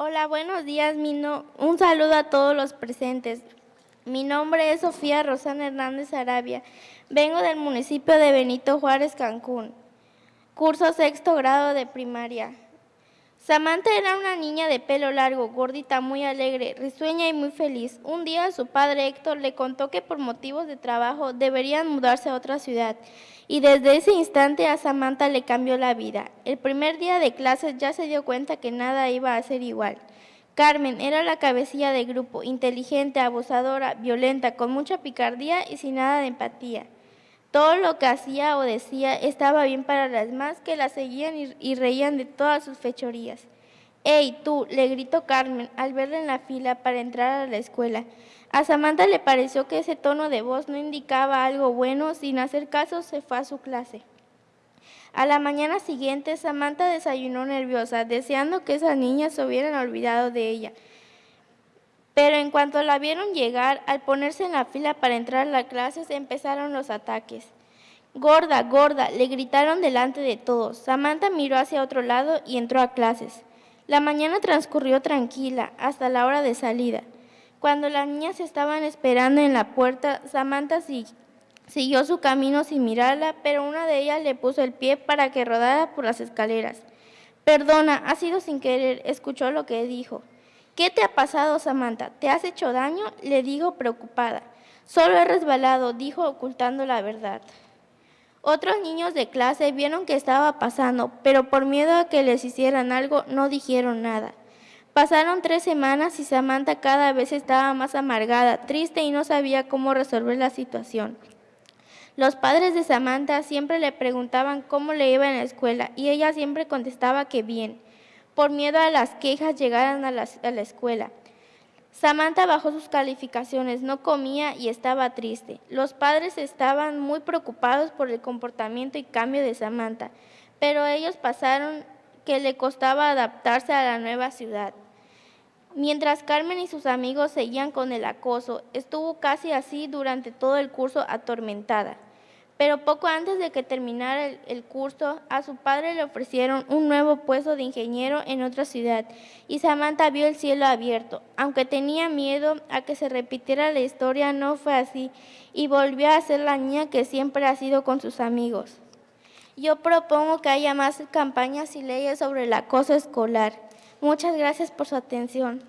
Hola, buenos días. Un saludo a todos los presentes. Mi nombre es Sofía Rosana Hernández Arabia. Vengo del municipio de Benito Juárez, Cancún. Curso sexto grado de primaria. Samantha era una niña de pelo largo, gordita, muy alegre, risueña y muy feliz. Un día su padre Héctor le contó que por motivos de trabajo deberían mudarse a otra ciudad y desde ese instante a Samantha le cambió la vida. El primer día de clases ya se dio cuenta que nada iba a ser igual. Carmen era la cabecilla del grupo, inteligente, abusadora, violenta, con mucha picardía y sin nada de empatía. Todo lo que hacía o decía estaba bien para las demás que la seguían y, y reían de todas sus fechorías. ¡Ey, tú! le gritó Carmen al verla en la fila para entrar a la escuela. A Samantha le pareció que ese tono de voz no indicaba algo bueno, sin hacer caso se fue a su clase. A la mañana siguiente, Samantha desayunó nerviosa, deseando que esas niñas se hubieran olvidado de ella. Pero en cuanto la vieron llegar, al ponerse en la fila para entrar a la clase, empezaron los ataques. Gorda, gorda, le gritaron delante de todos. Samantha miró hacia otro lado y entró a clases. La mañana transcurrió tranquila hasta la hora de salida. Cuando las niñas estaban esperando en la puerta, Samantha si- siguió su camino sin mirarla, pero una de ellas le puso el pie para que rodara por las escaleras. Perdona, ha sido sin querer, escuchó lo que dijo. ¿Qué te ha pasado, Samantha? ¿Te has hecho daño? Le digo preocupada. Solo he resbalado, dijo ocultando la verdad. Otros niños de clase vieron que estaba pasando, pero por miedo a que les hicieran algo no dijeron nada. Pasaron tres semanas y Samantha cada vez estaba más amargada, triste y no sabía cómo resolver la situación. Los padres de Samantha siempre le preguntaban cómo le iba en la escuela y ella siempre contestaba que bien, por miedo a las quejas llegaran a la, a la escuela. Samantha bajó sus calificaciones, no comía y estaba triste. Los padres estaban muy preocupados por el comportamiento y cambio de Samantha, pero ellos pasaron que le costaba adaptarse a la nueva ciudad. Mientras Carmen y sus amigos seguían con el acoso, estuvo casi así durante todo el curso atormentada. Pero poco antes de que terminara el, curso, a su padre le ofrecieron un nuevo puesto de ingeniero en otra ciudad y Samantha vio el cielo abierto. Aunque tenía miedo a que se repitiera la historia, no fue así y volvió a ser la niña que siempre ha sido con sus amigos. Yo propongo que haya más campañas y leyes sobre el acoso escolar. Muchas gracias por su atención.